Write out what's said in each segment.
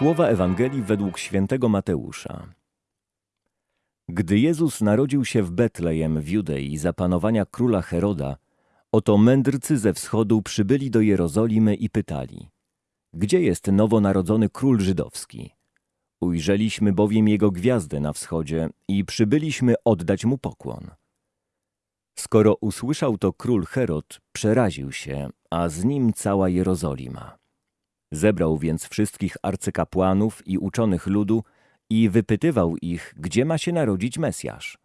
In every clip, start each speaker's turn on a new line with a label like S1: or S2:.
S1: Słowa Ewangelii według świętego Mateusza. Gdy Jezus narodził się w Betlejem w Judei za panowania króla Heroda, oto mędrcy ze wschodu przybyli do Jerozolimy i pytali: Gdzie jest nowonarodzony król żydowski? Ujrzeliśmy bowiem jego gwiazdę na wschodzie i przybyliśmy oddać mu pokłon. Skoro usłyszał to król Herod, przeraził się, a z nim cała Jerozolima. Zebrał więc wszystkich arcykapłanów i uczonych ludu i wypytywał ich, gdzie ma się narodzić Mesjasz.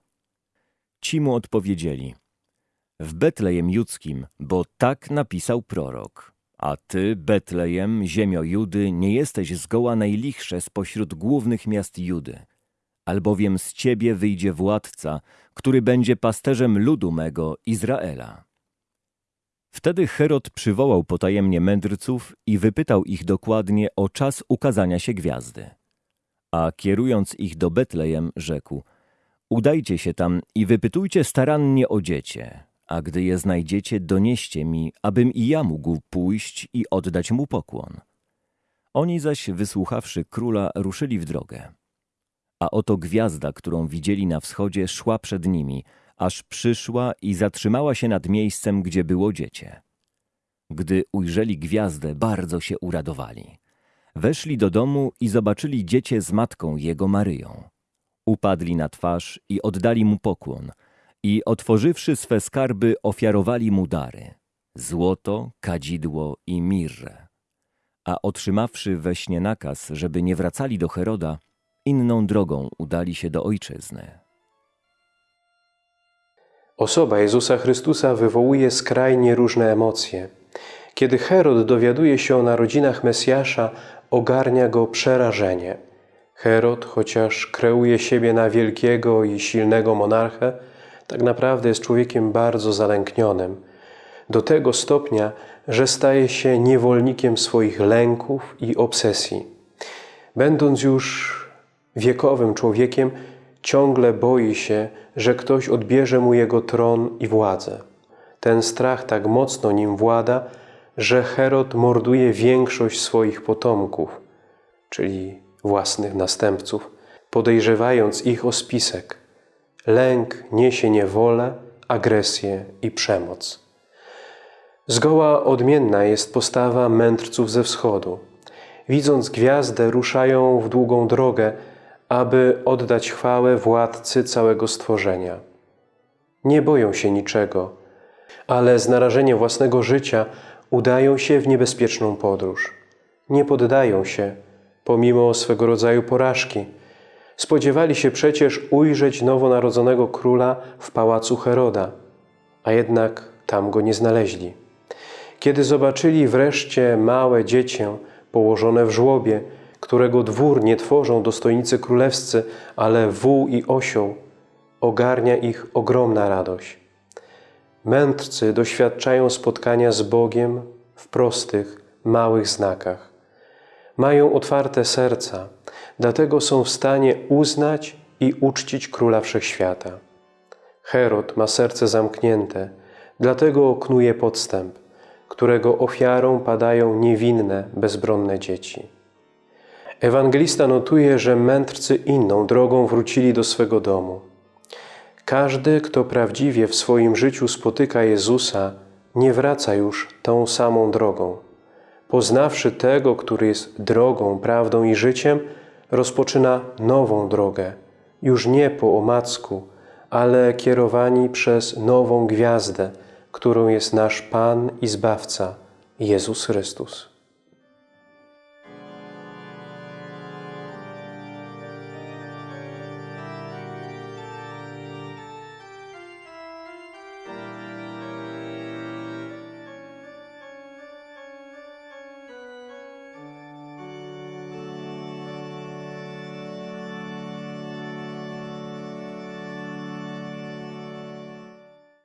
S1: Ci mu odpowiedzieli, w Betlejem Judzkim, bo tak napisał prorok. A ty, Betlejem, ziemio Judy, nie jesteś zgoła najlichsze spośród głównych miast Judy, albowiem z ciebie wyjdzie władca, który będzie pasterzem ludu mego, Izraela. Wtedy Herod przywołał potajemnie mędrców i wypytał ich dokładnie o czas ukazania się gwiazdy. A kierując ich do Betlejem, rzekł: Udajcie się tam i wypytujcie starannie o dziecię, a gdy je znajdziecie, donieście mi, abym i ja mógł pójść i oddać mu pokłon. Oni zaś, wysłuchawszy króla, ruszyli w drogę. A oto gwiazda, którą widzieli na wschodzie, szła przed nimi, aż przyszła i zatrzymała się nad miejscem, gdzie było dziecię. Gdy ujrzeli gwiazdę, bardzo się uradowali. Weszli do domu i zobaczyli dziecię z matką jego Maryją. Upadli na twarz i oddali mu pokłon i otworzywszy swe skarby ofiarowali mu dary – złoto, kadzidło i mirrę. A otrzymawszy we śnie nakaz, żeby nie wracali do Heroda, inną drogą udali się do ojczyzny.
S2: Osoba Jezusa Chrystusa wywołuje skrajnie różne emocje. Kiedy Herod dowiaduje się o narodzinach Mesjasza, ogarnia go przerażenie. Herod, chociaż kreuje siebie na wielkiego i silnego monarchę, tak naprawdę jest człowiekiem bardzo zalęknionym. Do tego stopnia, że staje się niewolnikiem swoich lęków i obsesji. Będąc już wiekowym człowiekiem, ciągle boi się, że ktoś odbierze mu jego tron i władzę. Ten strach tak mocno nim włada, że Herod morduje większość swoich potomków, czyli własnych następców, podejrzewając ich o spisek. Lęk niesie niewolę, agresję i przemoc. Zgoła odmienna jest postawa mędrców ze wschodu. Widząc gwiazdę, ruszają w długą drogę, aby oddać chwałę władcy całego stworzenia. Nie boją się niczego, ale z narażeniem własnego życia udają się w niebezpieczną podróż. Nie poddają się, pomimo swego rodzaju porażki. Spodziewali się przecież ujrzeć nowonarodzonego króla w pałacu Heroda, a jednak tam go nie znaleźli. Kiedy zobaczyli wreszcie małe dziecię położone w żłobie, którego dwór nie tworzą dostojnicy królewscy, ale wół i osioł, ogarnia ich ogromna radość. Mędrcy doświadczają spotkania z Bogiem w prostych, małych znakach. Mają otwarte serca, dlatego są w stanie uznać i uczcić Króla Wszechświata. Herod ma serce zamknięte, dlatego oknuje podstęp, którego ofiarą padają niewinne, bezbronne dzieci. Ewangelista notuje, że mędrcy inną drogą wrócili do swego domu. Każdy, kto prawdziwie w swoim życiu spotyka Jezusa, nie wraca już tą samą drogą. Poznawszy tego, który jest drogą, prawdą i życiem, rozpoczyna nową drogę, już nie po omacku, ale kierowani przez nową gwiazdę, którą jest nasz Pan i Zbawca, Jezus Chrystus.